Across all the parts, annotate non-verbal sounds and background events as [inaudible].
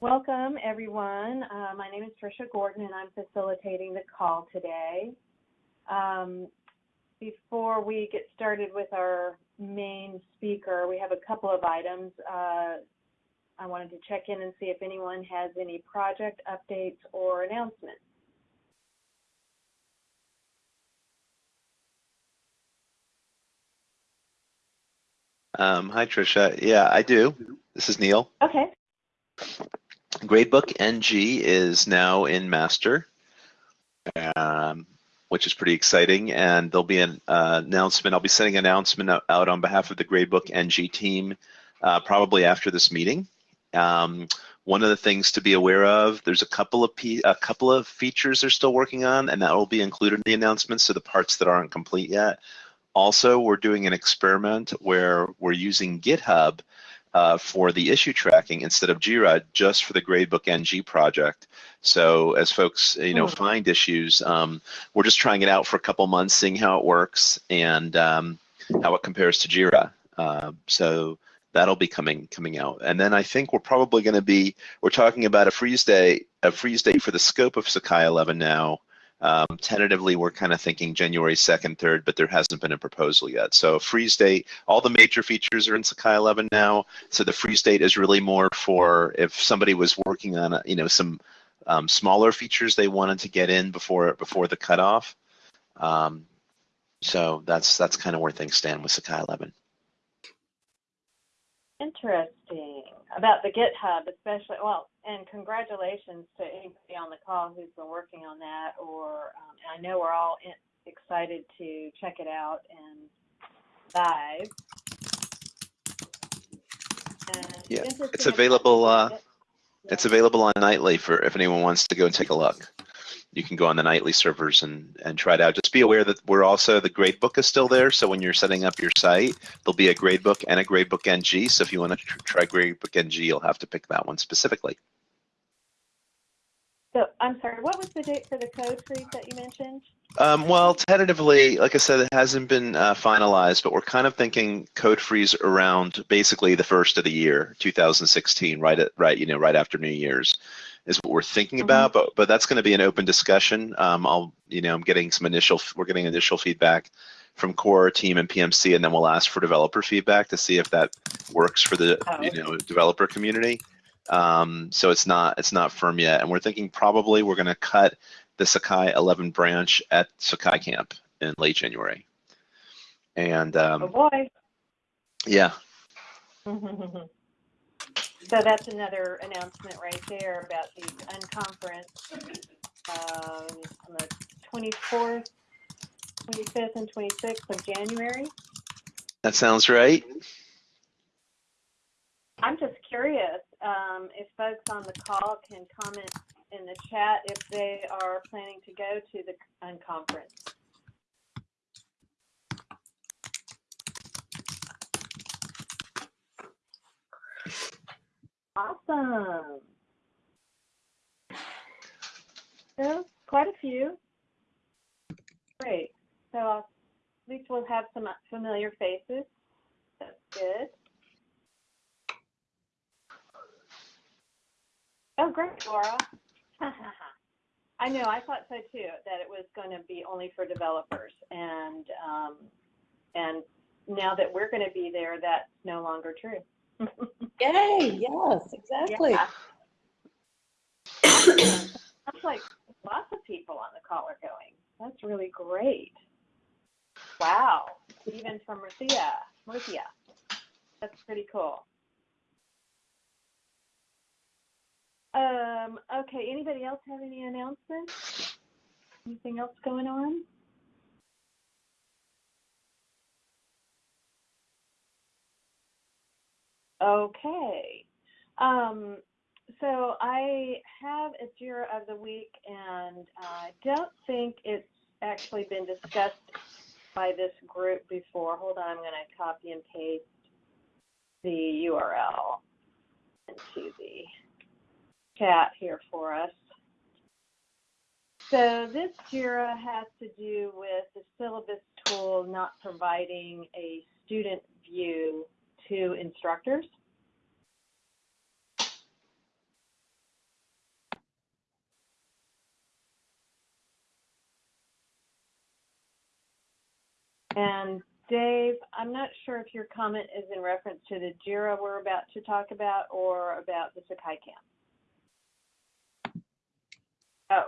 Welcome, everyone. Uh, my name is Tricia Gordon, and I'm facilitating the call today. Um, before we get started with our main speaker, we have a couple of items. Uh, I wanted to check in and see if anyone has any project updates or announcements. Um, hi, Tricia. Yeah, I do. This is Neil. Okay. Gradebook NG is now in master, um, which is pretty exciting. And there'll be an uh, announcement. I'll be sending an announcement out on behalf of the Gradebook NG team uh, probably after this meeting. Um, one of the things to be aware of, there's a couple of a couple of features they're still working on, and that will be included in the announcement. So the parts that aren't complete yet. Also, we're doing an experiment where we're using GitHub uh, for the issue tracking instead of Jira just for the Gradebook NG project. So as folks you know mm. find issues, um, we're just trying it out for a couple months, seeing how it works and um, how it compares to Jira. Uh, so that'll be coming coming out. And then I think we're probably going to be we're talking about a freeze day a freeze date for the scope of Sakai 11 now um, tentatively, we're kind of thinking January 2nd, 3rd, but there hasn't been a proposal yet. So freeze date, all the major features are in Sakai 11 now. So the freeze date is really more for if somebody was working on, a, you know, some um, smaller features they wanted to get in before before the cutoff. Um, so that's that's kind of where things stand with Sakai 11. Interesting about the GitHub, especially. Well, and congratulations to anybody on the call who's been working on that. Or um, I know we're all in, excited to check it out and live. And yeah, it's available. Uh, it's available on Nightly for if anyone wants to go and take a look you can go on the nightly servers and, and try it out. Just be aware that we're also, the gradebook is still there. So when you're setting up your site, there'll be a gradebook and a gradebook NG. So if you want to try gradebook NG, you'll have to pick that one specifically. So I'm sorry, what was the date for the code freeze that you mentioned? Um, well, tentatively, like I said, it hasn't been uh, finalized, but we're kind of thinking code freeze around basically the first of the year, 2016, right at right, you know, right after New Year's is what we're thinking mm-hmm. about, but but that's going to be an open discussion. Um, I'll you know I'm getting some initial we're getting initial feedback from core team and PMC, and then we'll ask for developer feedback to see if that works for the oh. you know developer community. Um, so it's not it's not firm yet, and we're thinking probably we're going to cut the Sakai 11 branch at Sakai Camp in late January. And um, oh boy. Yeah. [laughs] So that's another announcement right there about the unconference um, on the 24th, 25th, and 26th of January. That sounds right. I'm just curious um, if folks on the call can comment in the chat if they are planning to go to the unconference. Awesome. So quite a few. Great. So at least we'll have some familiar faces. That's good. Oh, great, Laura. [laughs] I know, I thought so too, that it was going to be only for developers. And, um, and now that we're going to be there, that's no longer true. Yay, yes, exactly. Yeah. Sounds like lots of people on the call are going. That's really great. Wow, even from Murcia, Murcia. That's pretty cool. Um, okay, anybody else have any announcements? Anything else going on? Okay. Um, so I have a Jira of the week, and I don't think it's actually been discussed by this group before. Hold on, I'm going to copy and paste the URL into the chat here for us. So this JIRA has to do with the syllabus tool not providing a student view to instructors. And Dave, I'm not sure if your comment is in reference to the JIRA we're about to talk about or about the Sakai camp. Oh.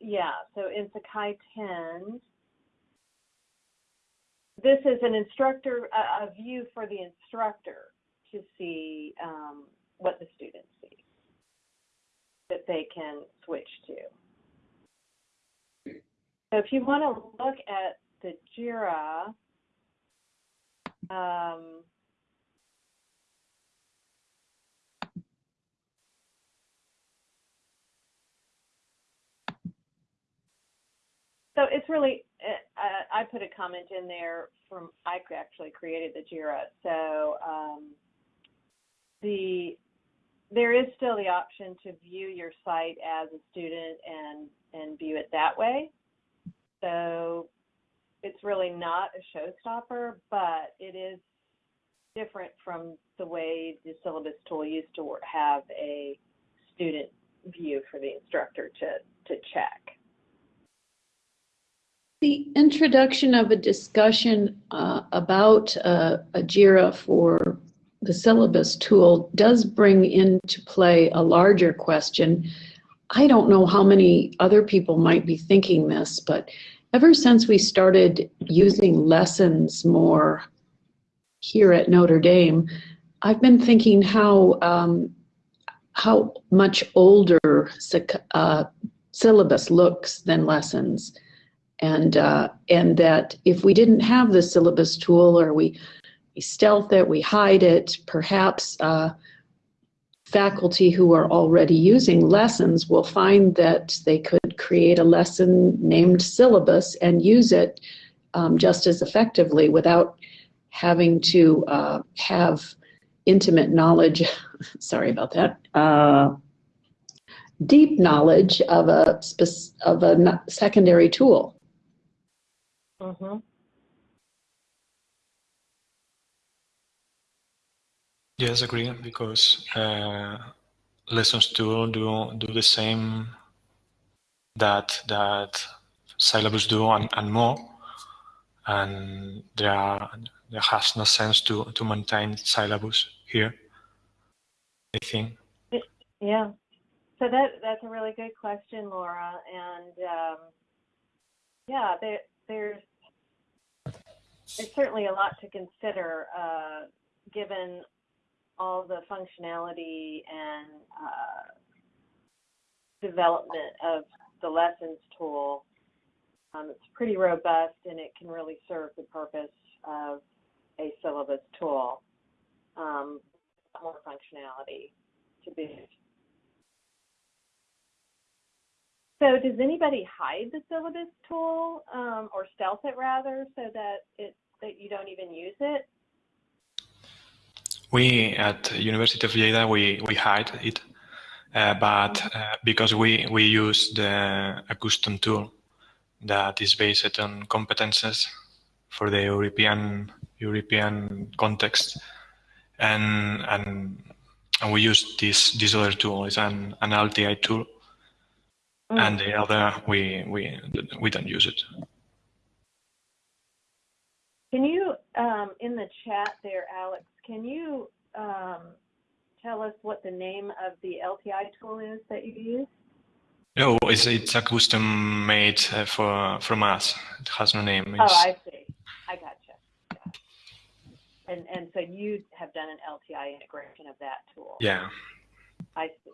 Yeah, so in Sakai 10, this is an instructor, a, a view for the instructor to see um, what the students see that they can switch to. So if you want to look at the JIRA, um, so it's really, I put a comment in there from, I actually created the JIRA. So um, the there is still the option to view your site as a student and and view it that way. So it's really not a showstopper, but it is different from the way the syllabus tool used to have a student view for the instructor to, to check. The introduction of a discussion uh, about uh, a JIRA for the syllabus tool does bring into play a larger question. I don't know how many other people might be thinking this, but ever since we started using lessons more here at Notre Dame, I've been thinking how um, how much older uh, syllabus looks than lessons, and uh, and that if we didn't have the syllabus tool or we we stealth it, we hide it, perhaps. Uh, faculty who are already using lessons will find that they could create a lesson named syllabus and use it um, just as effectively without having to uh, have intimate knowledge, [laughs] sorry about that, uh, deep knowledge of a, of a secondary tool. Mm-hmm. Yes, agree, because uh, lessons do do do the same that that syllabus do and, and more, and there are, there has no sense to to maintain syllabus here. I think. Yeah, so that that's a really good question, Laura, and um, yeah, there, there's there's certainly a lot to consider uh, given all the functionality and uh, development of the lessons tool. Um, it's pretty robust and it can really serve the purpose of a syllabus tool. Um, more functionality to boot. So does anybody hide the syllabus tool um, or stealth it rather so that it that you don't even use it? We at University of Lleida we we hide it, uh, but uh, because we we use the a custom tool that is based on competences for the European European context, and and and we use this this other tool. It's an an LTI tool, mm. and the other we we we don't use it. Can you, um, in the chat there, Alex, can you um, tell us what the name of the LTI tool is that you use? No, it's, it's a custom made uh, for from us. It has no name. It's... Oh, I see. I gotcha. Yeah. And and so you have done an LTI integration of that tool. Yeah. I see.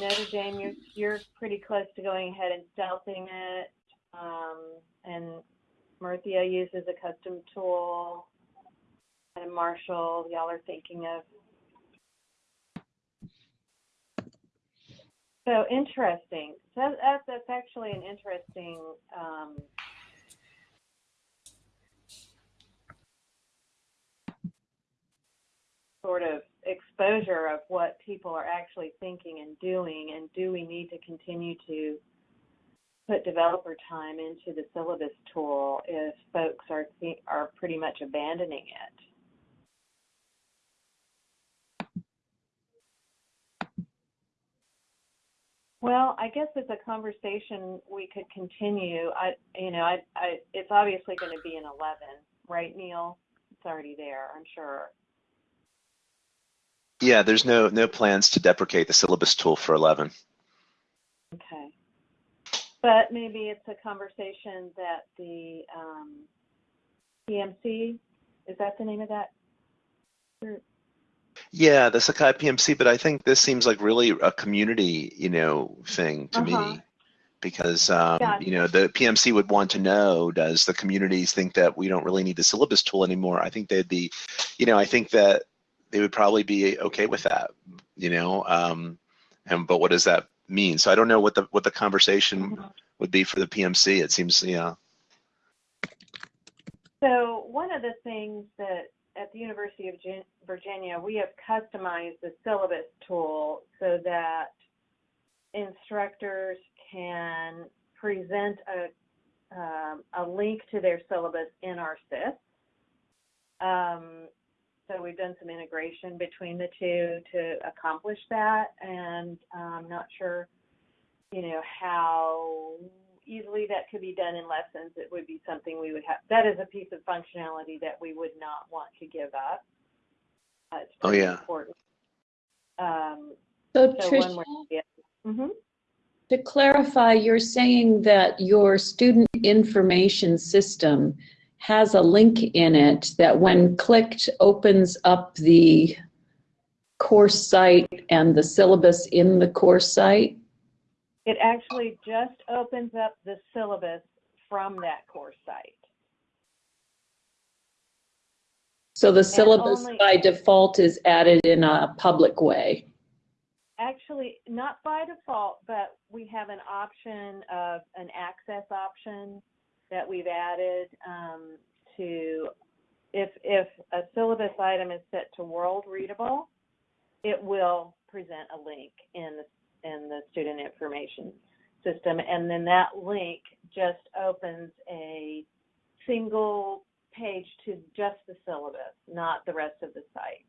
Notre Dame, you're you're pretty close to going ahead and stealthing it. Um, and Murcia uses a custom tool and Marshall, y'all are thinking of. So interesting. So that's, that's actually an interesting um, sort of exposure of what people are actually thinking and doing, and do we need to continue to put developer time into the syllabus tool if folks are are pretty much abandoning it? Well, I guess it's a conversation we could continue. I, you know, I, I, it's obviously going to be an 11, right, Neil? It's already there, I'm sure. Yeah, there's no no plans to deprecate the syllabus tool for 11. Okay. But maybe it's a conversation that the um, PMC, is that the name of that group? Yeah, the Sakai PMC, but I think this seems like really a community, you know, thing to Uh-huh. me. Because um, Yeah. you know the PMC would want to know: Does the communities think that we don't really need the syllabus tool anymore? I think they'd be, you know, I think that they would probably be okay with that, you know. Um, and but what does that mean? So I don't know what the what the conversation would be for the PMC. It seems, yeah. So one of the things that at the University of Virginia, we have customized the syllabus tool so that instructors can present a, um, a link to their syllabus in our SIS. Um, so we've done some integration between the two to accomplish that, and I'm not sure, you know, how easily that could be done in lessons. It would be something we would have. That is a piece of functionality that we would not want to give up. Uh, it's Oh, yeah. important. Um, So so one Tricia, more. Yeah. hmm to clarify, you're saying that your student information system has a link in it that when clicked opens up the course site and the syllabus in the course site? It actually just opens up the syllabus from that course site. So the syllabus only- by default is added in a public way. Actually, not by default, but we have an option of an access option that we've added um, to if if a syllabus item is set to world readable, it will present a link in the in the student information system, and then that link just opens a single page to just the syllabus, not the rest of the site.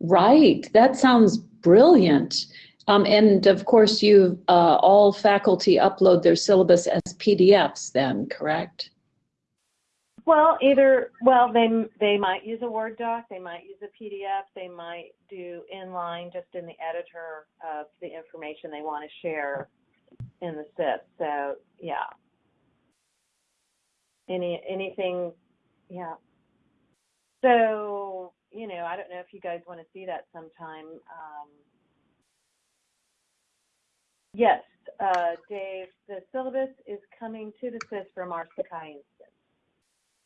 Right, that sounds brilliant. Um, and of course, you, uh, all faculty upload their syllabus as PDFs then, correct? Well, either well, they they might use a Word doc, they might use a PDF, they might do inline just in the editor of the information they want to share in the SIS. So yeah, any anything, yeah. So you know, I don't know if you guys want to see that sometime. Um, yes, uh, Dave, the syllabus is coming to the SIS from our Sakai instance.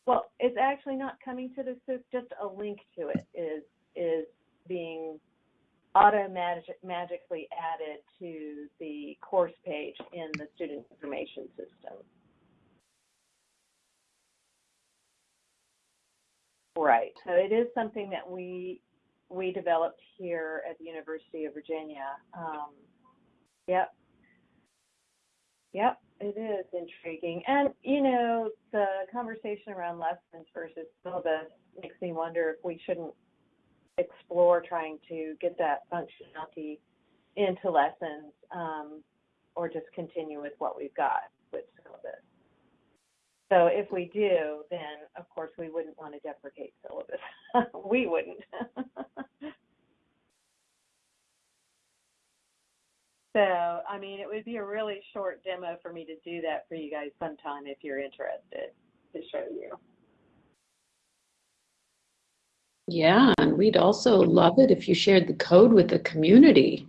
Well, it's actually not coming to the SIS, just a link to it is is being automatically magically added to the course page in the student information system. Right. So it is something that we we developed here at the University of Virginia. Um, yep. Yep, it is intriguing. And, you know, the conversation around lessons versus syllabus makes me wonder if we shouldn't explore trying to get that functionality into lessons um, or just continue with what we've got with syllabus. So if we do, then of course we wouldn't want to deprecate syllabus. [laughs] we wouldn't. [laughs] So, I mean, it would be a really short demo for me to do that for you guys sometime if you're interested to show you. Yeah, and we'd also love it if you shared the code with the community.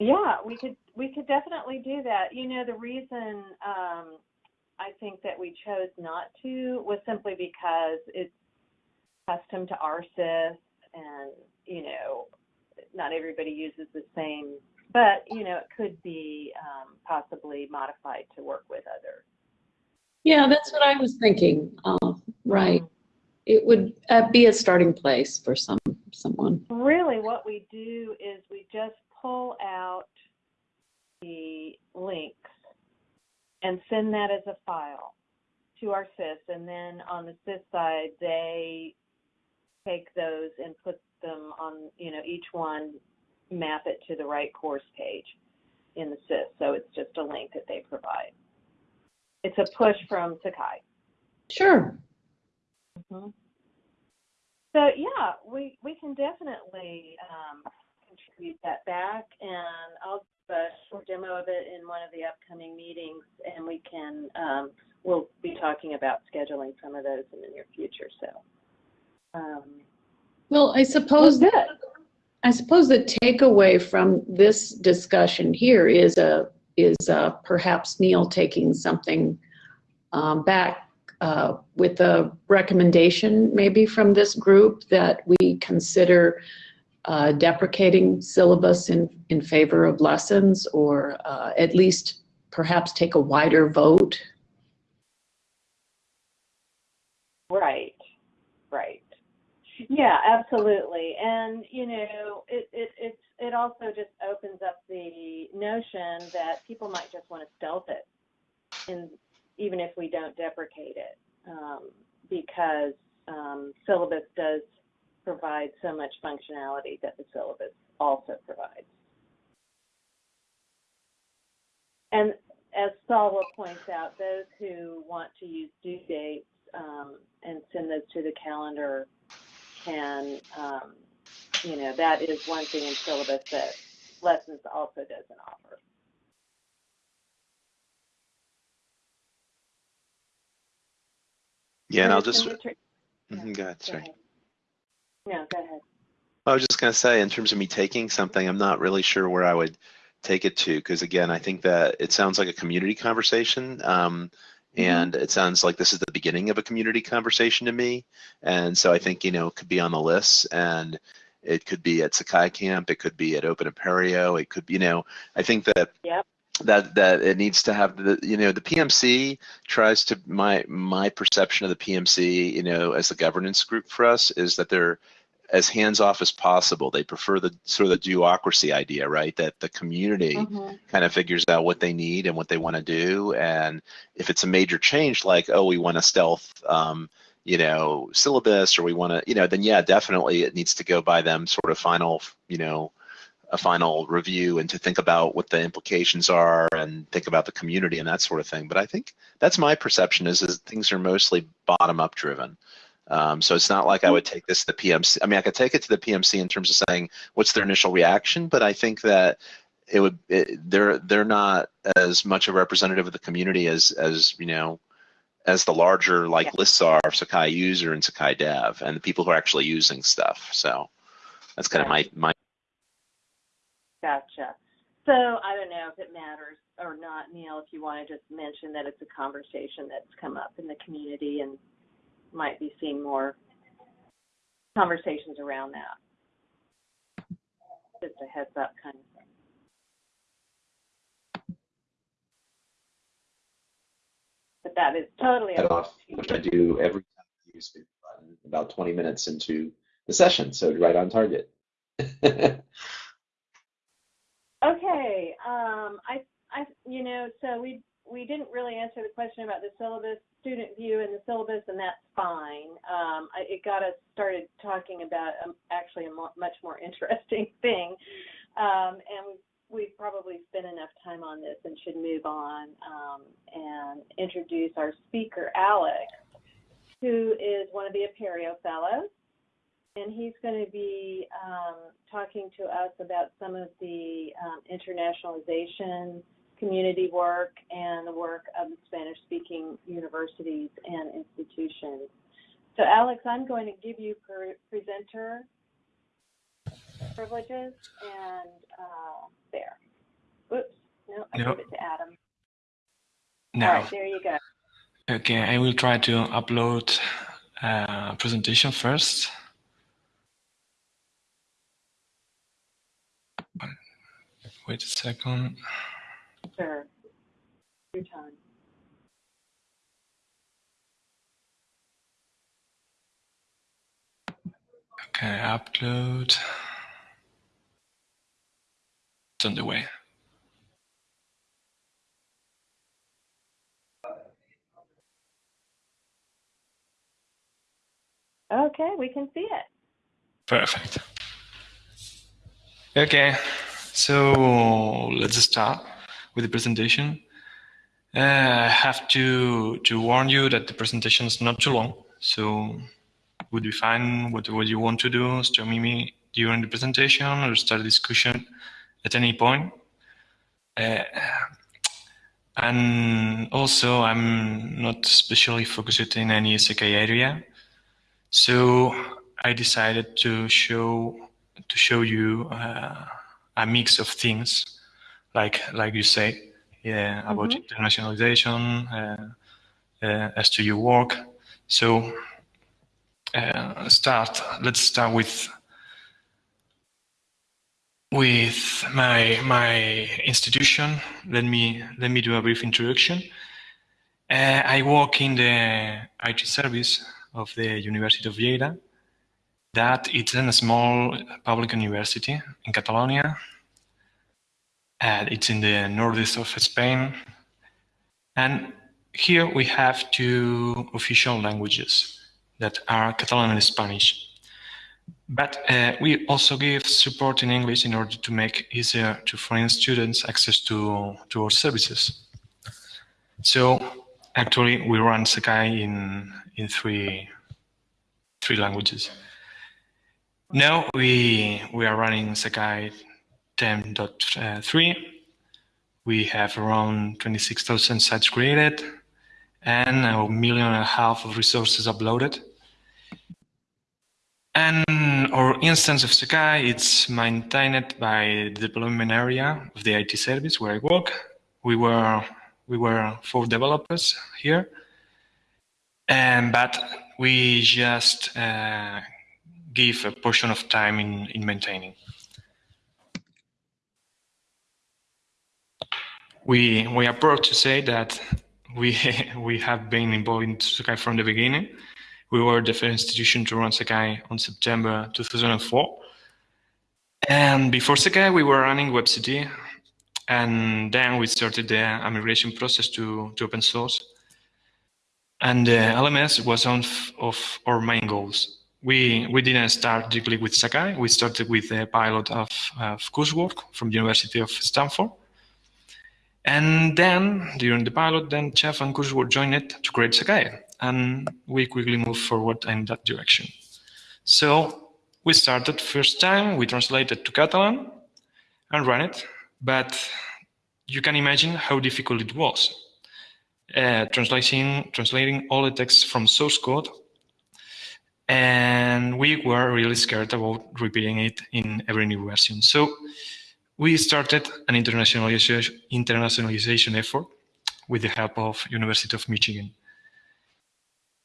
Yeah, we could we could definitely do that. You know, the reason um, I think that we chose not to was simply because it's custom to our SIS, and you know, not everybody uses the same. But you know, it could be um, possibly modified to work with other. Yeah, that's what I was thinking. Uh, right. It would uh, be a starting place for some someone. Really, what we do is we just pull out the links and send that as a file to our SIS, and then on the SIS side, they take those and put them on, you know, each one map it to the right course page in the SIS. So it's just a link that they provide. It's a push from Sakai. Sure. Mm-hmm. So yeah, we we can definitely um, contribute that back, and I'll do a short demo of it in one of the upcoming meetings, and we can um, we'll be talking about scheduling some of those in the near future. So. Um, well, I suppose that I suppose the takeaway from this discussion here is a is a, perhaps Neil taking something um, back uh, with a recommendation maybe from this group that we consider uh, deprecating syllabus in, in favor of lessons or uh, at least perhaps take a wider vote? Right, right. Yeah, absolutely. And, you know, it, it, it's, it also just opens up the notion that people might just want to stealth it and even if we don't deprecate it um, because um, syllabus does provide so much functionality that the syllabus also provides. And as Salwa points out, those who want to use due dates um, and send those to the calendar can, um, you know, that is one thing in syllabus that Lessons also doesn't offer. Yeah, and I'll just. Mm-hmm, go ahead, sorry. No, go ahead. I was just going to say, in terms of me taking something, I'm not really sure where I would take it to, because again, I think that it sounds like a community conversation. Um. And it sounds like this is the beginning of a community conversation to me. And so I think, you know, it could be on the list and it could be at Sakai Camp, it could be at Open Apereo, it could be, you know, I think that yep. that that it needs to have the you know the PMC tries to my my perception of the PMC you know as the governance group for us is that they're as hands off as possible. They prefer the sort of the do-ocracy idea, right? That the community mm-hmm. kind of figures out what they need and what they want to do, and if it's a major change, like oh we want a stealth. Um, you know, syllabus, or we want to, you know, then yeah, definitely it needs to go by them sort of final, you know, a final review and to think about what the implications are and think about the community and that sort of thing. But I think that's my perception is, is things are mostly bottom up driven. Um, so it's not like I would take this to the PMC. I mean, I could take it to the PMC in terms of saying what's their initial reaction, but I think that it would it, they're they're not as much a representative of the community as as you know as the larger like yeah. lists are of Sakai user and Sakai dev and the people who are actually using stuff. So that's kind of my my Gotcha. So I don't know if it matters or not, Neil, if you want to just mention that it's a conversation that's come up in the community and might be seeing more conversations around that. Just a heads up kind of thing. But that is totally off, which I do every time I use about 20 minutes into the session, so right on target. [laughs] Okay. Um, I, I, you know, so we we didn't really answer the question about the syllabus, student view, and the syllabus, and that's fine. Um, I, it got us started talking about um, actually a mo- much more [laughs] interesting thing, um, and we've, we've probably spent enough time on this and should move on um, and introduce our speaker, Alex, who is one of the Apereo Fellows and he's going to be um, talking to us about some of the um, internationalization community work and the work of the Spanish speaking universities and institutions. So, Alex, I'm going to give you pre- presenter privileges and uh, there. Oops, no, I yep. give it to Adam. Right, there you go. Okay, I will try to upload a uh, presentation first. Wait a second. Sure. Your time. Okay, upload. It's on the way. Okay, we can see it. Perfect. Okay, so let's start with the presentation. Uh, I have to to warn you that the presentation is not too long, so would be fine whatever you want to do. Stop me during the presentation or start a discussion at any point. Uh, and also, I'm not especially focused in any Sakai area, so I decided to show to show you uh, a mix of things, like like you say, yeah, about mm -hmm. internationalization uh, uh, as to your work. So uh, start. Let's start with with my my institution. Let me let me do a brief introduction. Uh, I work in the IT service of the University of Lleida. That it's a small public university in Catalonia. And it's in the northeast of Spain. And here we have two official languages that are Catalan and Spanish. But uh, we also give support in English in order to make easier to foreign students access to, to our services. So actually we run Sakai in, in three, three languages. Now we, we are running Sakai 10.3. We have around 26,000 sites created and a million and a half of resources uploaded. And our instance of Sakai, it's maintained by the deployment area of the IT service where I work. We were we were four developers here, and but we just uh, give a portion of time in in maintaining. We we are proud to say that we [laughs] we have been involved in Sakai from the beginning we were the first institution to run Sakai on September 2004. And before Sakai, we were running WebCT. And then we started the migration process to, to open source. And LMS was one of our main goals. We, we didn't start directly with Sakai. We started with a pilot of, of coursework from the University of Stanford. And then, during the pilot, then Chef and coursework joined it to create Sakai and we quickly moved forward in that direction. So we started first time, we translated to Catalan and ran it, but you can imagine how difficult it was. Uh, translating, translating all the text from source code and we were really scared about repeating it in every new version. So we started an internationalization, effort with the help of University of Michigan.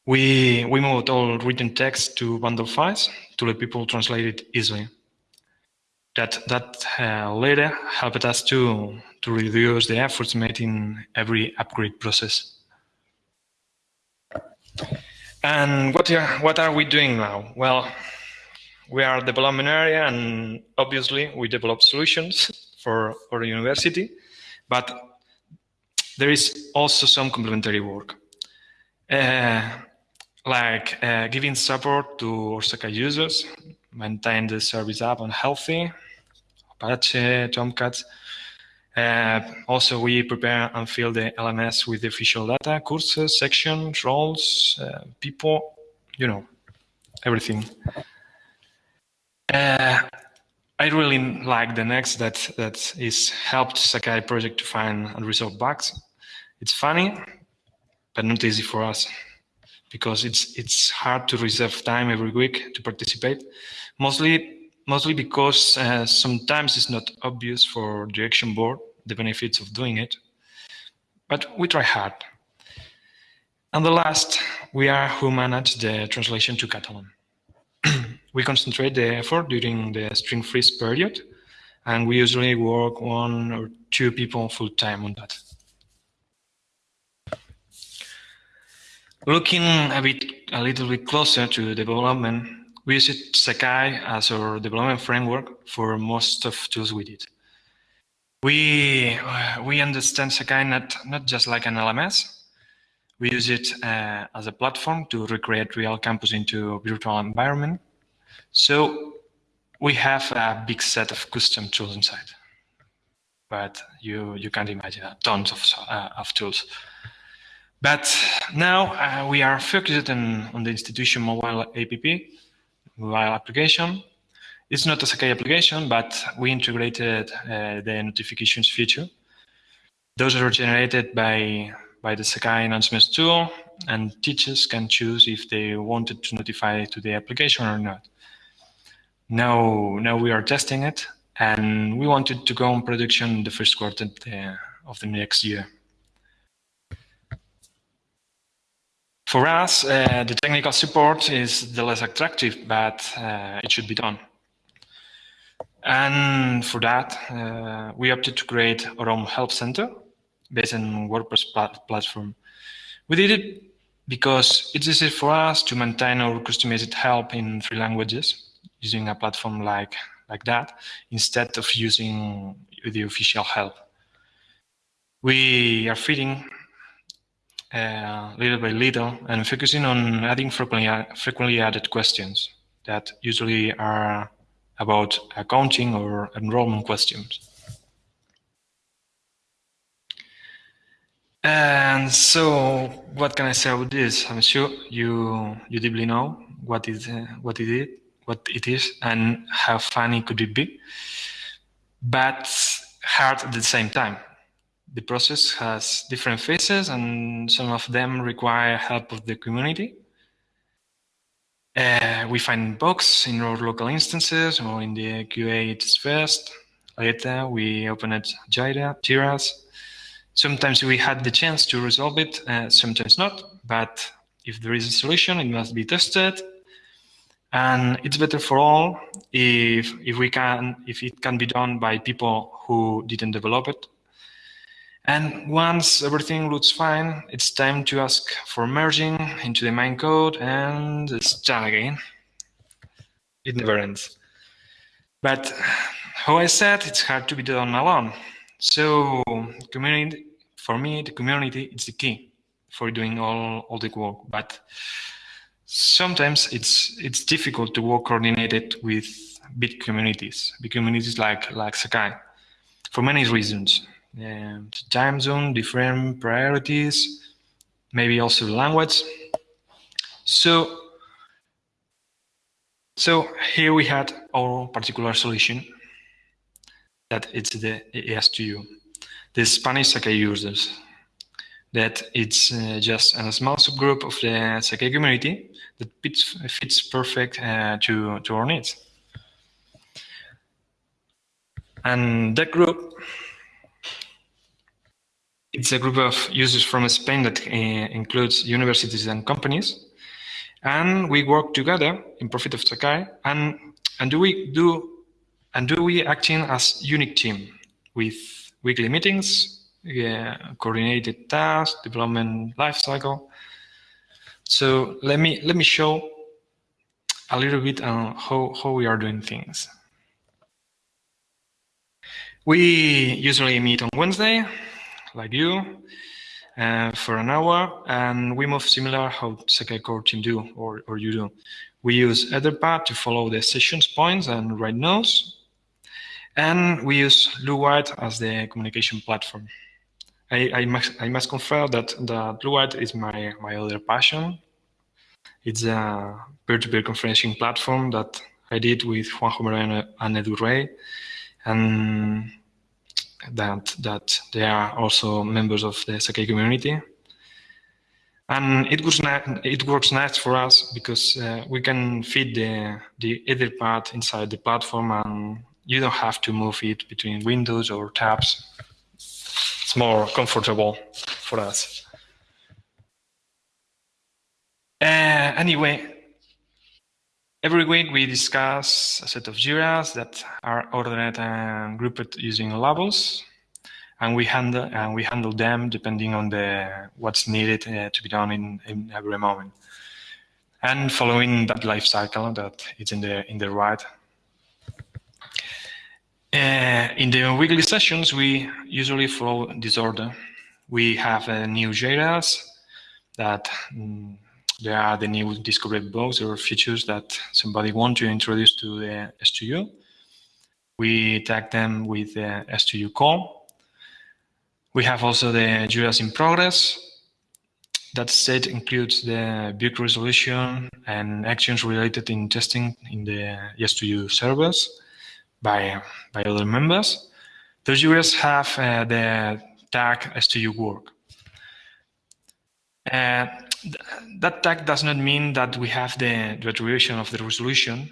We, we moved all written text to bundle files to let people translate it easily. That, that uh, later helped us to, to reduce the efforts made in every upgrade process. And what are, what are we doing now? Well, we are a development area and obviously we develop solutions for our university, but there is also some complementary work. Uh, like uh, giving support to Sakai users, maintain the service app on Healthy, Apache, Tomcat. Uh, also, we prepare and fill the LMS with the official data, courses, sections, roles, uh, people, you know, everything. Uh, I really like the next that that is helped Sakai project to find and resolve bugs. It's funny, but not easy for us because it's it's hard to reserve time every week to participate. Mostly mostly because uh, sometimes it's not obvious for the action board the benefits of doing it. But we try hard. And the last, we are who manage the translation to Catalan. We concentrate the effort during the string freeze period, and we usually work one or two people full time on that. Looking a bit, a little bit closer to development, we use Sakai as our development framework for most of tools we did. We we understand Sakai not not just like an LMS. We use it uh, as a platform to recreate real campus into a virtual environment. So we have a big set of custom tools inside, but you you can't imagine uh, tons of uh, of tools. But now uh, we are focused on, on the institution mobile app, mobile application. It's not a Sakai application, but we integrated uh, the notifications feature. Those are generated by, by the Sakai announcements tool, and teachers can choose if they wanted to notify to the application or not. Now, now we are testing it, and we wanted to go on production the first quarter of the next year. For us, uh, the technical support is the less attractive, but uh, it should be done. And for that, uh, we opted to create our own help center based on WordPress platform. We did it because it's easy for us to maintain our customized help in three languages using a platform like, like that instead of using the official help. We are feeding uh, little by little and focusing on adding frequently, frequently added questions that usually are about accounting or enrollment questions. And so, what can I say about this? I'm sure you you deeply know what is uh, what it is, what it is, and how funny could it be, but hard at the same time the process has different phases and some of them require help of the community. Uh, we find bugs in our local instances or in the QA it's first. Later we open it Jira, Jiras. Sometimes we had the chance to resolve it, uh, sometimes not, but if there is a solution, it must be tested. And it's better for all if, if we can, if it can be done by people who didn't develop it and once everything looks fine, it's time to ask for merging into the main code and start again. It never ends. But how I said, it's hard to be done alone. So community, for me, the community is the key for doing all, all the work. But sometimes it's it's difficult to work coordinated with big communities, big communities like like Sakai, for many reasons and time zone, different priorities, maybe also language. So, so here we had our particular solution that it's the ES2U, the Spanish Sakai users. That it's uh, just a small subgroup of the Sakai community that fits, fits perfect uh, to, to our needs. And that group it's a group of users from Spain that uh, includes universities and companies. And we work together in profit of Sakai. And, and do we do and do we acting as unique team with weekly meetings, yeah, coordinated tasks, development lifecycle. So let me let me show a little bit on how, how we are doing things. We usually meet on Wednesday like you uh, for an hour, and we move similar how Sakai core team do or, or you do. We use Etherpad to follow the sessions points and write notes, and we use Bluewhite as the communication platform. I, I, must, I must confess that the Bluewhite is my, my other passion. It's a peer-to-peer conferencing platform that I did with Juanjo Moreno and Edu Rey. And that that they are also members of the Sakai community. And it works, it works nice for us because uh, we can feed the, the Etherpad inside the platform and you don't have to move it between windows or tabs. It's more comfortable for us. Uh, anyway, Every week we discuss a set of JIRAs that are ordered and grouped using labels, and we handle and we handle them depending on the what's needed uh, to be done in, in every moment, and following that life cycle that is in the in the right. Uh, in the weekly sessions, we usually follow this order. We have uh, new JIRAs that. Mm, there are the new discovered bugs or features that somebody want to introduce to the S2U. We tag them with the S2U call. We have also the Jira's in progress. That set includes the bug resolution and actions related in testing in the S2U servers by, by other members. Those Jiras have uh, the tag S2U work. Uh, th that tag does not mean that we have the, the attribution of the resolution.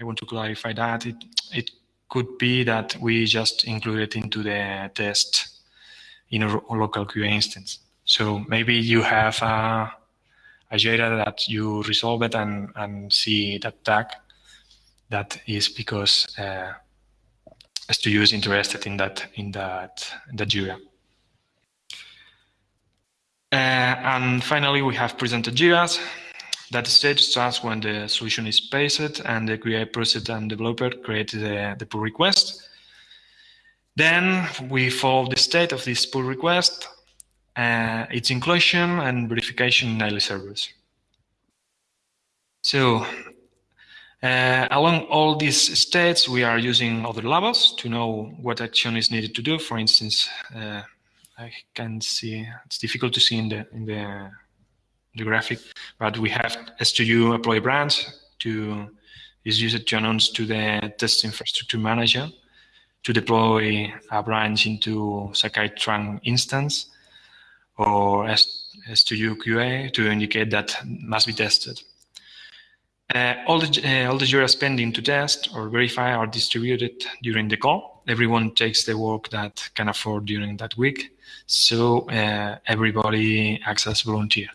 I want to clarify that. It, it could be that we just include it into the test in a local QA instance. So maybe you have a, a Jira that you resolve it and, and see that tag. That is because uh, S2U is interested in that in that in that Jira. Uh, and finally, we have presented Jiras. That stage starts when the solution is paced and the QA process and developer create the, the pull request. Then we follow the state of this pull request, uh, its inclusion and verification in daily servers. So uh, along all these states, we are using other labels to know what action is needed to do. For instance, uh, I can see it's difficult to see in the in the the graphic, but we have S2U deploy branch to is used to announce to the test infrastructure manager to deploy a branch into Sakai trunk instance or S2U QA to indicate that must be tested. Uh, all the uh, all the Jira spending to test or verify are distributed during the call. Everyone takes the work that can afford during that week so uh, everybody acts as volunteer.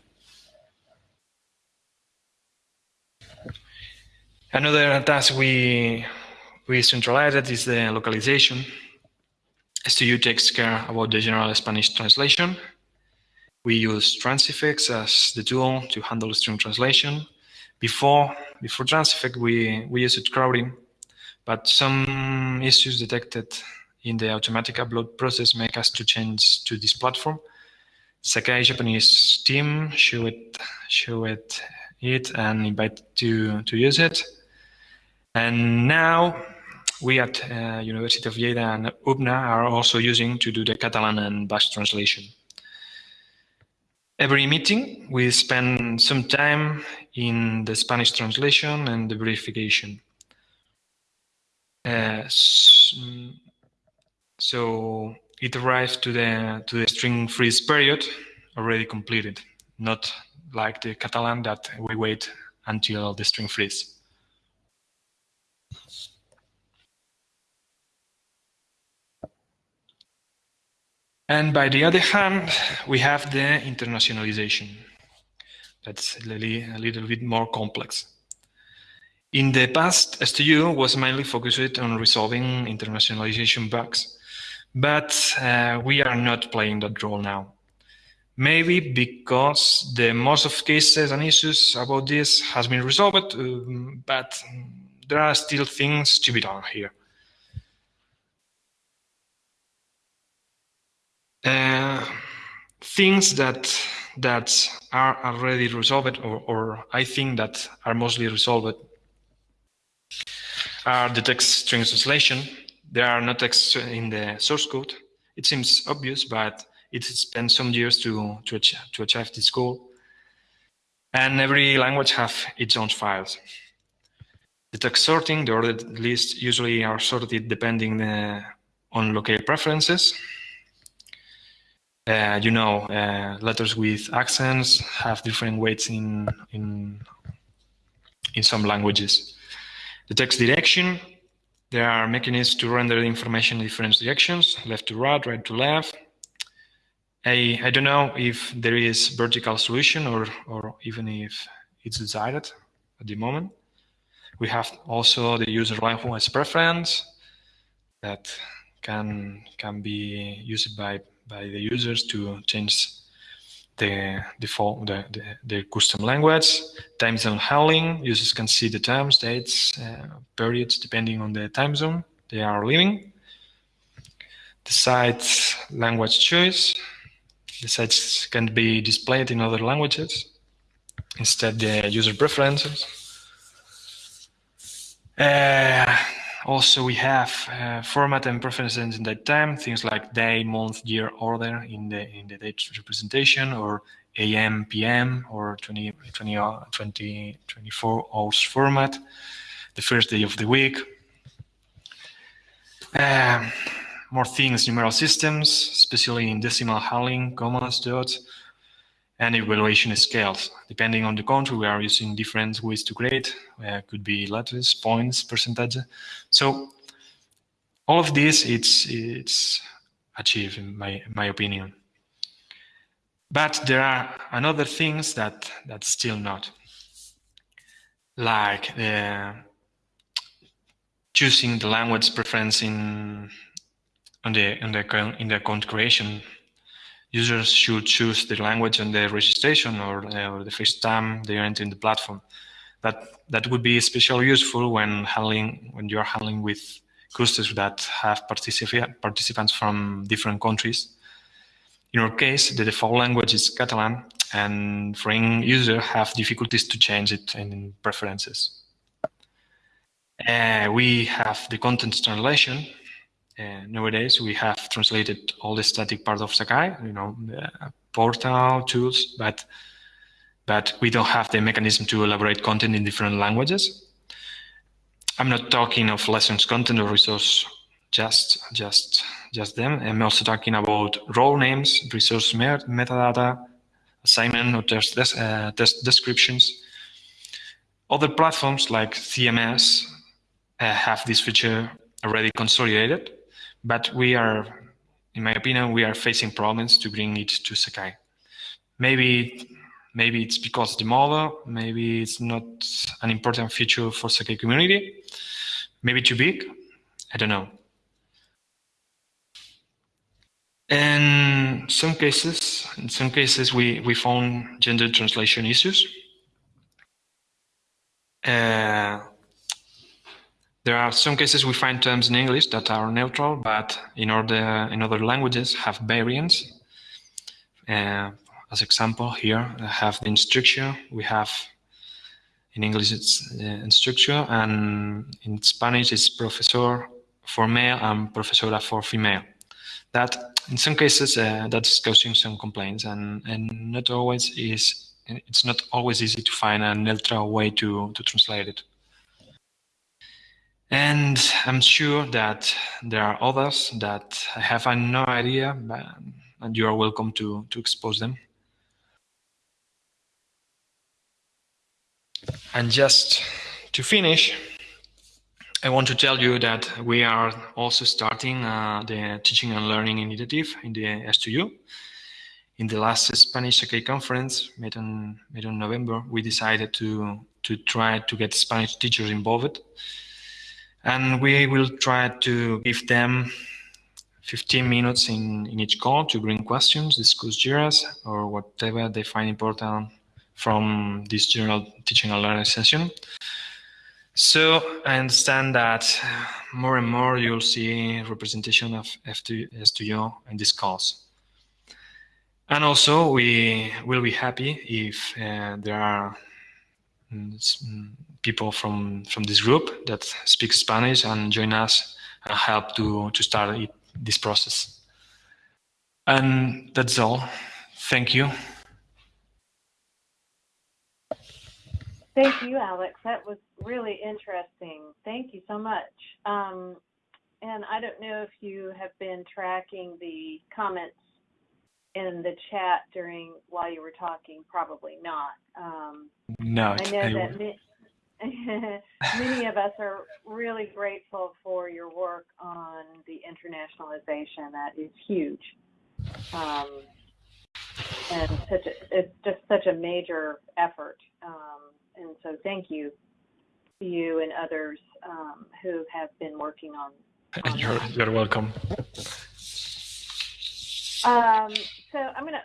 Another task we we centralized is the localization. S2U takes care about the general Spanish translation. We use Transifex as the tool to handle string translation. Before before Transifex, we we used Crowdin, but some issues detected in the automatic upload process make us to change to this platform. Sakai Japanese team show it, show it, it and invite to, to use it. And now we at uh, University of Lleida and UPNA are also using to do the Catalan and Basque translation. Every meeting, we spend some time in the Spanish translation and the verification. Uh, so it arrives to the to the string freeze period already completed, not like the Catalan that we wait until the string freeze. And by the other hand, we have the internationalization. That's a little, a little bit more complex. In the past, S2U was mainly focused on resolving internationalization bugs but uh, we are not playing that role now. Maybe because the most of cases and issues about this has been resolved, um, but there are still things to be done here. Uh, things that that are already resolved, or, or I think that are mostly resolved, are the text string translation, there are no texts in the source code. It seems obvious, but it spent some years to, to, achieve, to achieve this goal. And every language have its own files. The text sorting, the ordered lists usually are sorted depending uh, on local preferences. Uh, you know, uh, letters with accents have different weights in, in, in some languages. The text direction there are mechanisms to render information in different directions, left to right, right to left. I, I don't know if there is vertical solution or, or even if it's desired at the moment. We have also the user language preference that can can be used by by the users to change the default the, the, the custom language time zone handling users can see the times dates uh, periods depending on the time zone they are living the site language choice the sites can be displayed in other languages instead the user preferences. Uh, also, we have uh, format and preferences in that time, things like day, month, year, order in the in the date representation, or AM, PM, or 20, 20, 20 24 hours format, the first day of the week. Uh, more things, numeral systems, especially in decimal handling, commas, dots, and evaluation scales. Depending on the country, we are using different ways to grade. Uh, could be letters, points, percentage. So all of this, it's it's achieved in my my opinion. But there are another things that that's still not, like uh, choosing the language preference in on the in the in the account creation users should choose the language on the registration or, uh, or the first time they are entering the platform. That that would be especially useful when handling when you're handling with clusters that have particip participants from different countries. In our case, the default language is Catalan, and foreign users have difficulties to change it in preferences. Uh, we have the content translation, nowadays we have translated all the static part of Sakai, you know, portal tools, but but we don't have the mechanism to elaborate content in different languages. I'm not talking of lessons content or resource, just just just them. I'm also talking about role names, resource metadata, assignment or test uh, test descriptions. Other platforms like CMS uh, have this feature already consolidated, but we are, in my opinion, we are facing problems to bring it to Sakai. Maybe, maybe it's because the model, maybe it's not an important feature for Sakai community, maybe too big, I don't know. In some cases, in some cases, we, we found gender translation issues. Uh, there are some cases we find terms in English that are neutral, but in other, in other languages have variants. Uh, as example, here I have the instruction. We have in English it's uh, and in Spanish it's professor for male and profesora for female. That in some cases uh, that's causing some complaints, and and not always is. It's not always easy to find a neutral way to to translate it. And I'm sure that there are others that I have no idea, but, and you are welcome to, to expose them. And just to finish, I want to tell you that we are also starting uh, the Teaching and Learning Initiative in the S2U. In the last Spanish Sakai conference made in, made on November, we decided to, to try to get Spanish teachers involved and we will try to give them 15 minutes in, in each call to bring questions, discuss JIRAs, or whatever they find important from this general teaching and learning session. So I understand that more and more you'll see representation of F2, S2U in this calls. And also we will be happy if uh, there are mm, people from from this group that speak Spanish and join us and help to to start it, this process. And that's all. Thank you. Thank you, Alex. That was really interesting. Thank you so much. Um, and I don't know if you have been tracking the comments in the chat during while you were talking. Probably not. Um, no, I know that. [laughs] many of us are really grateful for your work on the internationalization. That is huge. Um, and such a, it's just such a major effort. Um, and so thank you to you and others um, who have been working on. on you're, you're welcome. Um, so I'm going to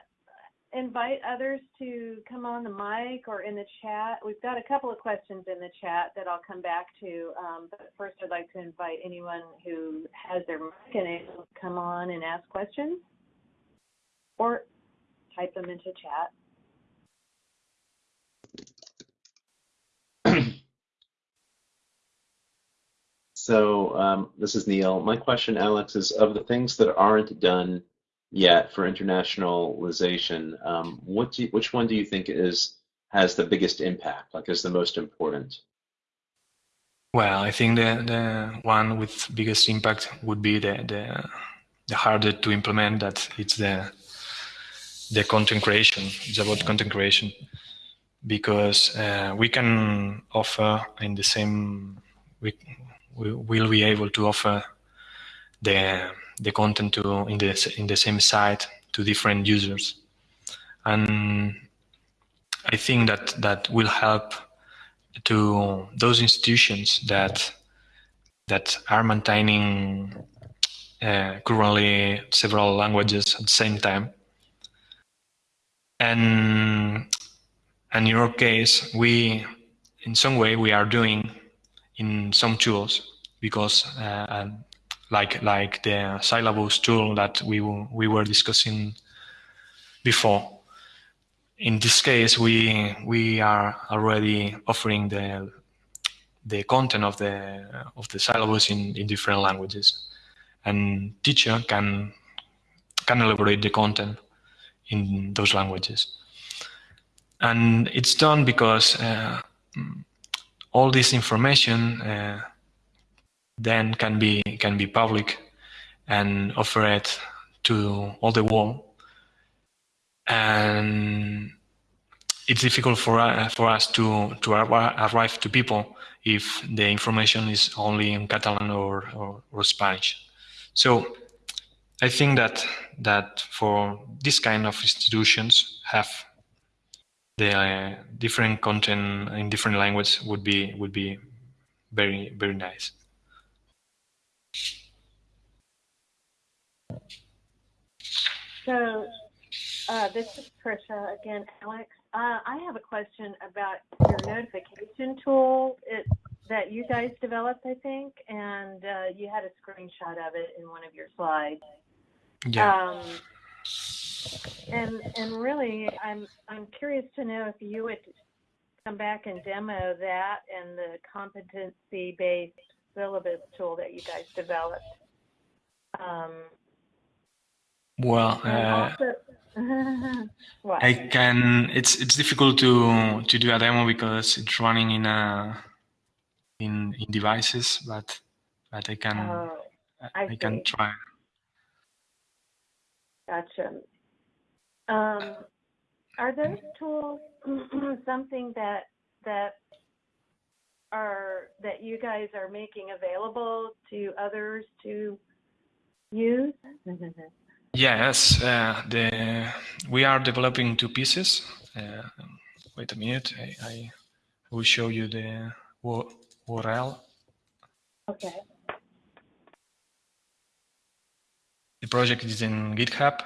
invite others to come on the mic or in the chat. We've got a couple of questions in the chat that I'll come back to, um, but first I'd like to invite anyone who has their mic and able to come on and ask questions or type them into chat. So um, this is Neil. My question, Alex, is of the things that aren't done yet for internationalization, um, what do you, which one do you think is has the biggest impact? Like, is the most important? Well, I think the the one with biggest impact would be the the, the harder to implement. That it's the the content creation. It's about content creation because uh, we can offer in the same we, we will be able to offer the the content to in the in the same site to different users and I think that that will help to those institutions that that are maintaining uh, currently several languages at the same time. And, and in your case, we, in some way, we are doing in some tools because, uh, like like the syllabus tool that we we were discussing before, in this case, we we are already offering the the content of the of the syllabus in, in different languages, and teacher can can elaborate the content in those languages, and it's done because uh, all this information uh, then can be can be public and offer it to all the world and it's difficult for uh, for us to to arrive to people if the information is only in Catalan or, or, or Spanish. So I think that that for this kind of institutions have the uh, different content in different languages would be would be very very nice. So uh, this is Trisha again, Alex. Uh, I have a question about your notification tool it, that you guys developed, I think, and uh, you had a screenshot of it in one of your slides. Yeah. Um, and and really, I'm I'm curious to know if you would come back and demo that and the competency-based syllabus tool that you guys developed. Um, well, uh, [laughs] I can. It's it's difficult to to do a demo because it's running in a in in devices, but but I can oh, I, I can try. Gotcha. Um, are those tools [clears throat] something that that are that you guys are making available to others to use? Yes, uh, the we are developing two pieces. Uh, wait a minute, I, I will show you the URL. Okay. The project is in GitHub.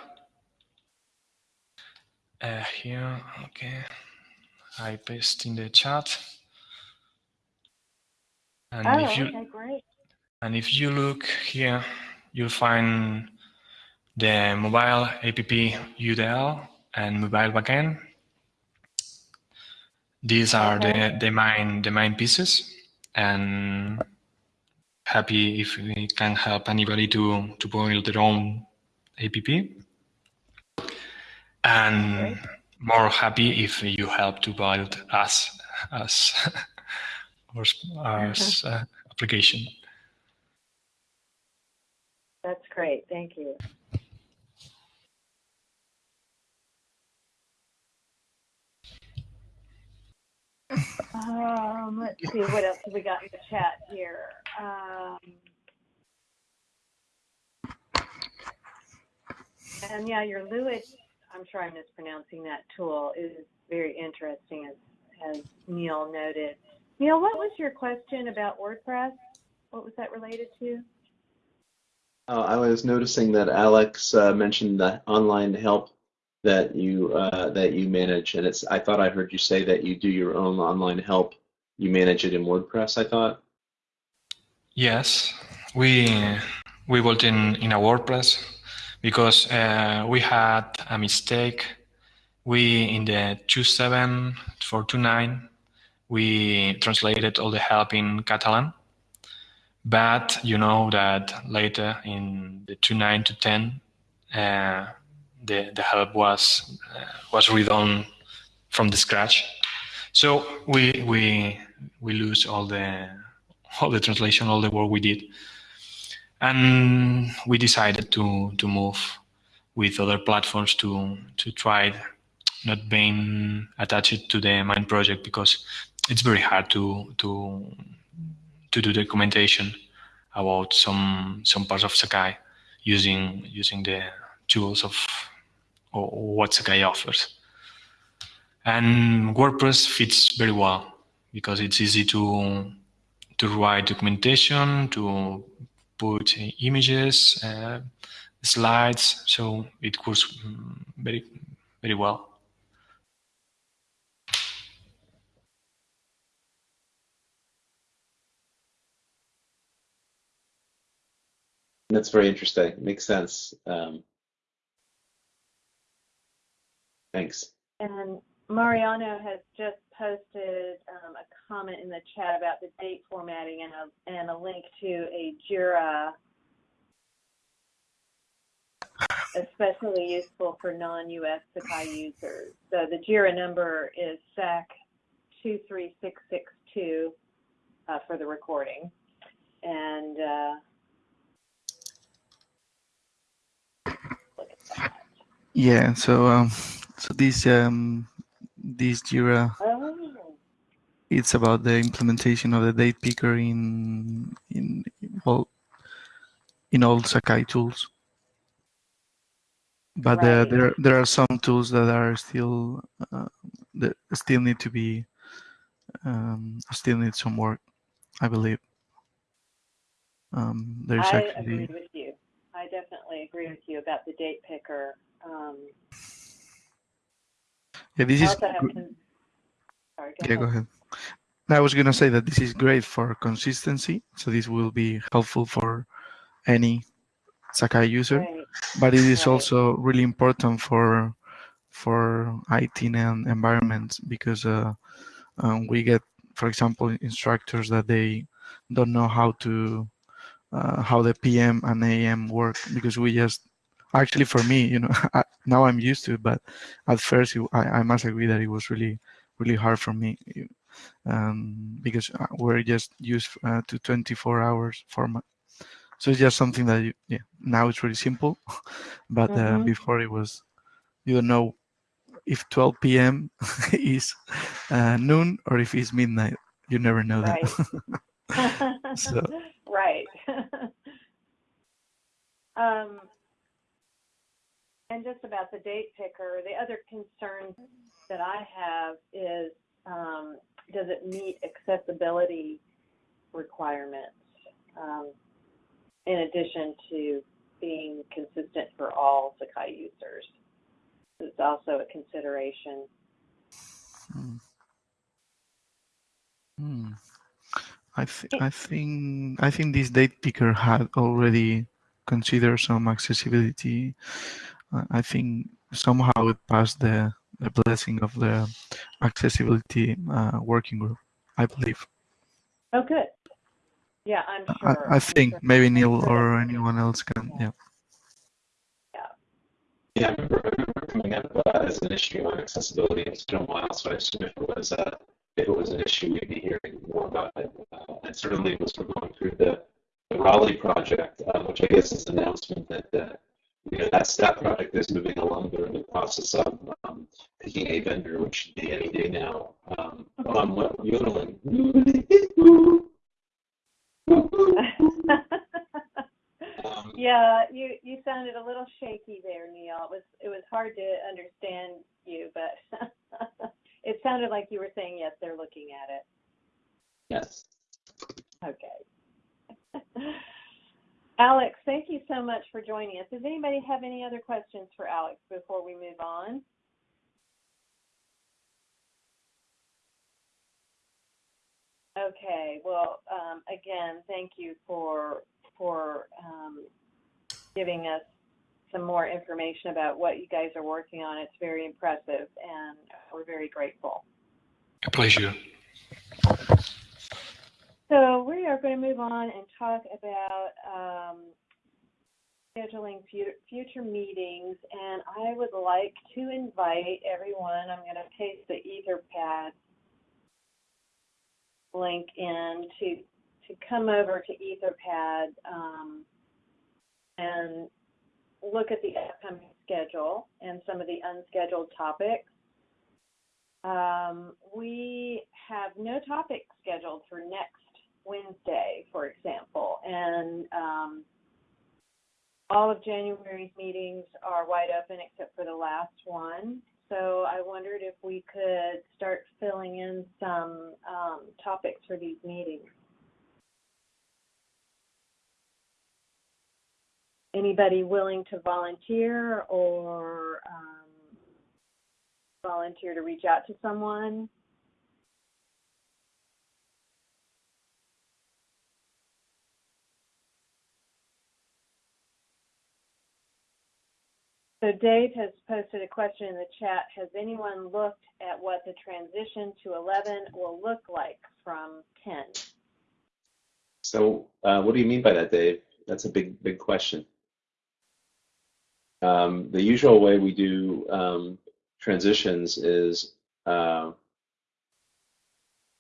Uh, here, okay. I paste in the chat. And Oh, if you okay, great. and if you look here, you'll find the mobile app UDL and mobile backend. These are Okay. the, the main the main pieces, and happy if we can help anybody to to build their own app, and Great. more happy if you help to build us us [laughs] as [laughs] as uh, application. That's great. Thank you. Um, let's see what else have we got in the chat here. Um, and yeah, your Lewis, I'm sure I'm mispronouncing that tool, is very interesting, as, as Neil noted. Neil, what was your question about WordPress? What was that related to? Uh, I was noticing that Alex uh, mentioned the online help that you uh, that you manage, and it's. I thought I heard you say that you do your own online help. You manage it in WordPress. I thought. Yes, we we built in in a WordPress because uh, we had a mistake. We in the 27 for 29 we translated all the help in Catalan, But you know that later in the 2.9 to 10, uh, the, the help was uh, was redone from the scratch. So we we we lose all the all the translation, all the work we did, and we decided to to move with other platforms to to try not being attached to the main project because it's very hard to to to do documentation about some some parts of Sakai using using the tools of or what Sakai offers. And WordPress fits very well because it's easy to to write documentation, to put images, uh, slides, so it works very very well. That's very interesting. Makes sense. Um, thanks. And Mariano has just posted um, a comment in the chat about the date formatting and a, and a link to a JIRA, especially useful for non-US Sakai users. So the JIRA number is SAK 23662 uh, for the recording. And uh, Yeah, so um, so this um, this Jira, it's about the implementation of the date picker in in well in all Sakai tools. But uh, Right. there there are some tools that are still uh, that still need to be um, still need some work, I believe. Um, there's I actually agree with you. I definitely agree with you about the date picker. Um, yeah this is also have gr- con- sorry, go yeah ahead. go ahead. I was gonna say that this is great for consistency, so this will be helpful for any Sakai user. Right. but it is Right. also really important for for IT and environments because uh, um, we get, for example, instructors that they don't know how to uh, how the PM and AM work because we just actually for me, you know, [laughs] I, now I'm used to it, but at first it, I, I must agree that it was really really hard for me um, because uh, we're just used uh, to 24 hours format. So it's just something that you, yeah now it's really simple, [laughs] but uh, Mhm. before it was you don't know if 12 p.m. [laughs] is uh, noon or if it's midnight. You never know Right. that. So- right. [laughs] um, and just about the date picker, the other concern that I have is um, does it meet accessibility requirements um, in addition to being consistent for all Sakai users? It's also a consideration. Hmm. Hmm. I th- I think I think this date picker had already considered some accessibility. Uh, I think somehow it passed the the blessing of the accessibility uh, working group. I believe. Oh, good. Yeah, I'm sure. I I'm think sure. maybe Neil sure or anyone else can. Yeah. Yeah, I remember, I remember coming up uh, as an issue on accessibility. It's been a while, so I assume if it was uh, if it was an issue, we'd be hearing more about it. Uh, and certainly, as we're going through the, the Raleigh project, uh, which I guess is an announcement that uh, you know that that project is moving along. They're in the process of um, picking a vendor, which should be any day now. Um, oh, I'm yodeling. [laughs] Um, yeah, you you sounded a little shaky there, Neil. It was it was hard to understand you, but [laughs] it sounded like you were saying yes, they're looking at it. yes. Okay. [laughs] Alex, thank you so much for joining us. Does anybody have any other questions for Alex before we move on? Okay, well, um, again, thank you for for um, giving us some more information about what you guys are working on. It's very impressive, and we're very grateful. A pleasure. So we are going to move on and talk about um, scheduling future, future meetings, and I would like to invite everyone. I'm going to paste the Etherpad link in to to come over to Etherpad um, and look at the upcoming schedule and some of the unscheduled topics. Um, we have no topics scheduled for next Wednesday, for example, and um, all of January's meetings are wide open except for the last one. So I wondered if we could start filling in some um, topics for these meetings. Anybody willing to volunteer or um, volunteer to reach out to someone? So Dave has posted a question in the chat. Has anyone looked at what the transition to 11 will look like from 10? So, uh, what do you mean by that, Dave? That's a big, big question. Um, the usual way we do um, transitions is uh,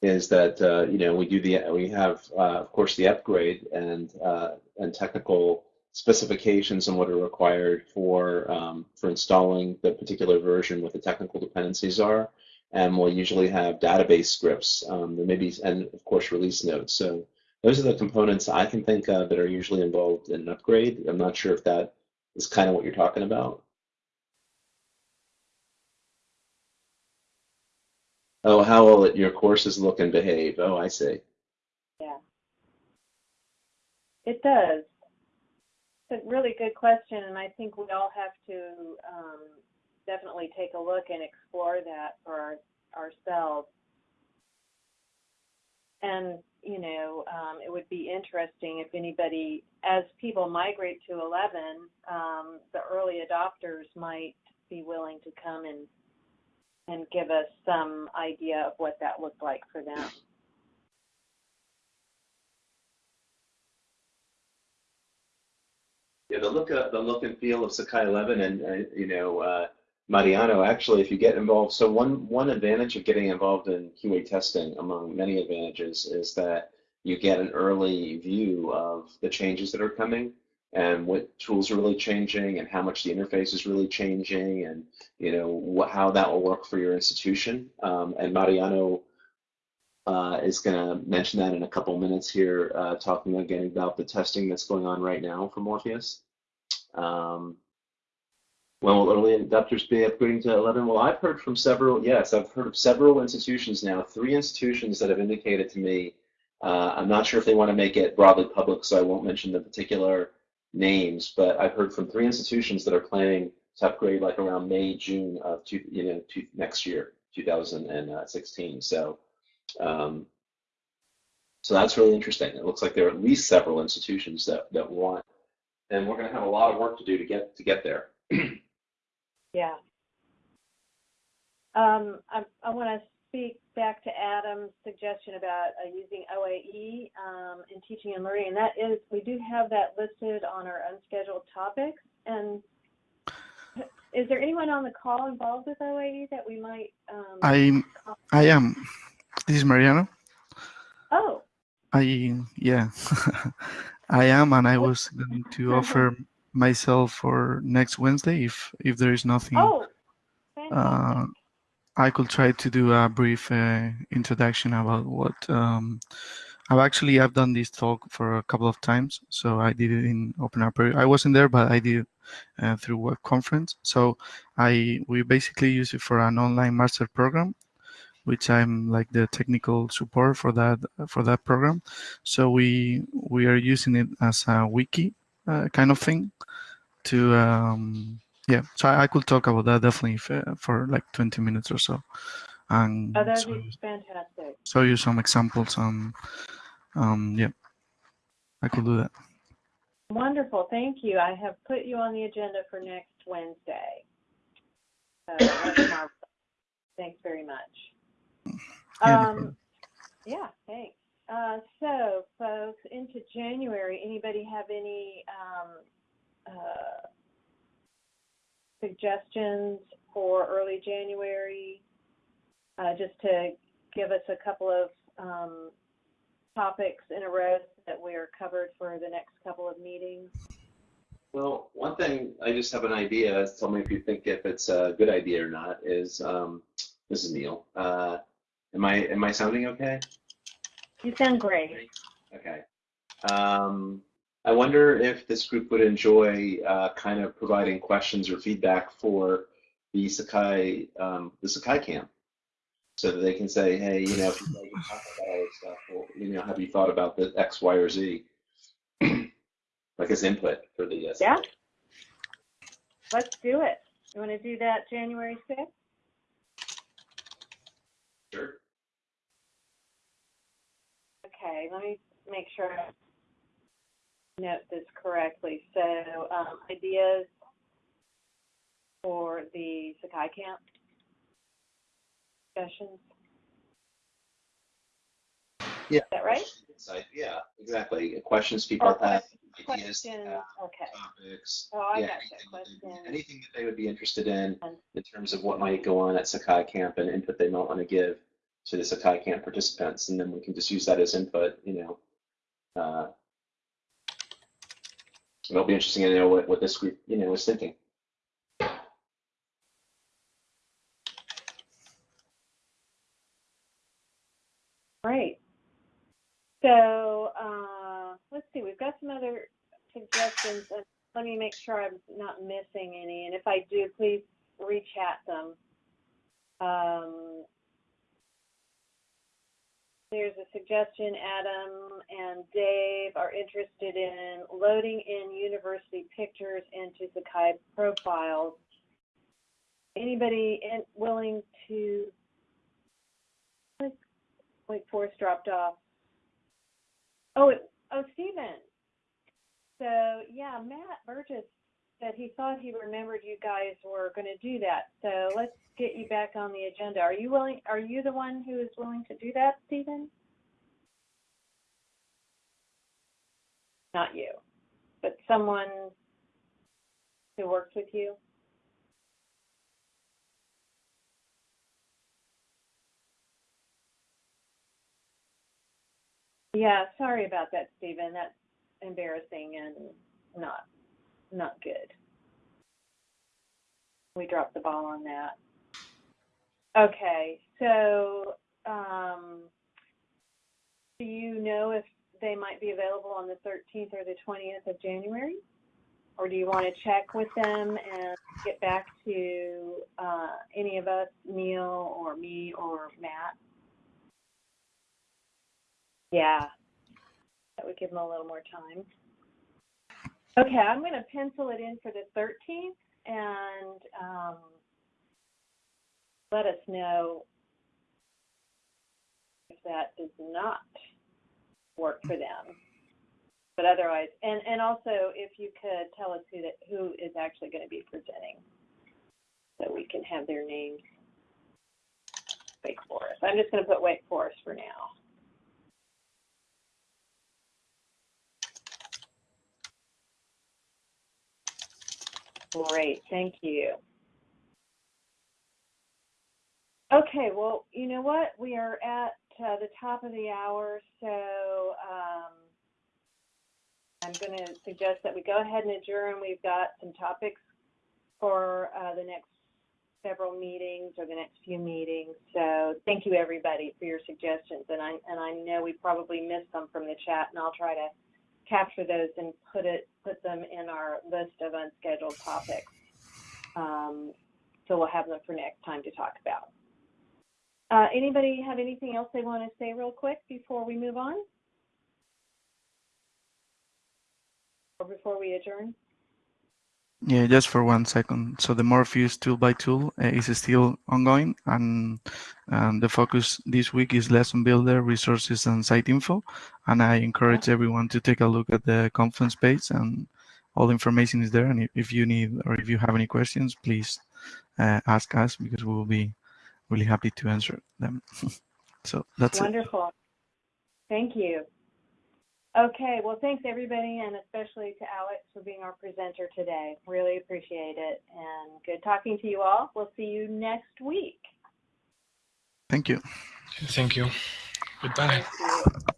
is that uh, you know we do the we have uh, of course the upgrade and uh, and technical specifications and what are required for um, for installing the particular version, what the technical dependencies are, and we'll usually have database scripts. Um, there may be and of course release notes. So those are the components I can think of that are usually involved in an upgrade. I'm not sure if that is kind of what you're talking about. Oh, how will your courses look and behave? Oh, I see. Yeah. It does. It's a really good question, and I think we all have to um, definitely take a look and explore that for our, ourselves. And, you know, um, it would be interesting if anybody, as people migrate to 11, um, the early adopters might be willing to come and and give us some idea of what that looked like for them. Yeah, the look of, the look and feel of Sakai 11 and uh, you know uh, Mariano. Actually, if you get involved, so one one advantage of getting involved in QA testing, among many advantages, is that you get an early view of the changes that are coming and what tools are really changing and how much the interface is really changing and you know what, how that will work for your institution. Um, and Mariano uh, is going to mention that in a couple minutes here, uh, talking again about the testing that's going on right now for Morpheus. Um, when will early adopters be upgrading to 11? Well, I've heard from several, yes, I've heard of several institutions now, three institutions that have indicated to me, uh, I'm not sure if they want to make it broadly public, so I won't mention the particular names, but I've heard from three institutions that are planning to upgrade like around May, June of two, you know, two, next year, 2016. So, um, so that's really interesting. It looks like there are at least several institutions that, that want, and we're going to have a lot of work to do to get to get there. [clears throat] yeah. Um, I, I want to speak back to Adam's suggestion about uh, using OAE um, in teaching and learning, and that is we do have that listed on our unscheduled topics. And is there anyone on the call involved with OAE that we might? Um, I I am. This is Mariano. Oh. I yeah, [laughs] I am, and I was going to offer myself for next Wednesday if if there is nothing. Oh, uh, I could try to do a brief uh, introduction about what um, I've actually I've done this talk for a couple of times. So I did it in Open Apereo. I wasn't there, but I did uh, through web conference. So I we basically use it for an online master program, which I'm like the technical support for that for that program. So we we are using it as a wiki uh, kind of thing to um, yeah so I, I, could talk about that definitely if, uh, for like 20 minutes or so. And oh, that'd be fantastic. show you some examples um um yeah i could do that. Wonderful thank you. I have put you on the agenda for next wednesday. So [coughs] thanks very much. Yeah, um, yeah thanks. Uh, so, folks, into January, anybody have any um, uh, suggestions for early January? Uh, just to give us a couple of um, topics in a row that we're covered for the next couple of meetings. Well, one thing I just have an idea. Tell me if you think if it's a good idea or not. Is um, this is Neil? Uh, am I am I sounding okay? You sound great. Okay. Um, I wonder if this group would enjoy uh, kind of providing questions or feedback for the Sakai um, the Sakai camp, so that they can say, hey, you know, if you like to talk about all this stuff, well, you know, have you thought about the X, Y, or Z? [clears throat] like as input for the uh, Yeah. Let's do it. You want to do that January 6th? Sure. Okay, let me make sure note this correctly. So, um, ideas for the Sakai camp discussions. Yeah. Is that right? Insight. Yeah, exactly. Questions people Or have, ideas, Questions, have, okay. topics. Oh, I yeah, got anything, that that- question. anything that they would be interested in in terms of what might go on at Sakai Camp and input they might want to give to the Sakai Camp participants, and then we can just use that as input. You know, uh, it'll be interesting to know what, what this group you know is thinking. Great. So, uh, let's see, we've got some other suggestions. and Let me make sure I'm not missing any, and if I do, please rechat them. Um, there's a suggestion, Adam and Dave are interested in loading in university pictures into Sakai profiles. Anybody in, willing to, wait, Forest dropped off. Oh, it, oh, Stephen. So, yeah, Matt Burgess said he thought he remembered you guys were going to do that. So let's get you back on the agenda. Are you willing? Are you the one who is willing to do that, Stephen? Not you, but someone who works with you. Yeah, sorry about that, Stephen. That's embarrassing and not not good. We dropped the ball on that. Okay, so um, do you know if they might be available on the 13th or the 20th of January? Or do you want to check with them and get back to uh, any of us, Neil or me or Matt? Yeah, that would give them a little more time. Okay, I'm going to pencil it in for the 13th and um, let us know if that does not work for them. But otherwise, and, and also if you could tell us who that who is actually going to be presenting, so we can have their names. Wake Forest. I'm just going to put Wake Forest for now. Great, thank you. Okay, well, you know what? We are at uh, the top of the hour, so um, I'm going to suggest that we go ahead and adjourn. We've got some topics for uh, the next several meetings or the next few meetings. So thank you everybody for your suggestions, and I and I know we probably missed some from the chat, and I'll try to capture those and put it put them in our list of unscheduled topics. Um, so we'll have them for next time to talk about. Uh, anybody have anything else they want to say real quick before we move on? Or before we adjourn? Yeah, just for one second. So the Morpheus tool by tool uh, is still ongoing, and the focus this week is lesson builder, resources, and site info. And I encourage everyone to take a look at the conference page, and all the information is there. And if, you need or if you have any questions, please uh, ask us because we will be really happy to answer them. [laughs] so that's it. Wonderful. Thank you. Okay, well, thanks everybody, and especially to Alex for being our presenter today. Really appreciate it, and good talking to you all. We'll see you next week. Thank you. Thank you. Goodbye. Thank you.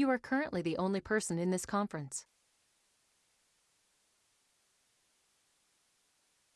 You are currently the only person in this conference.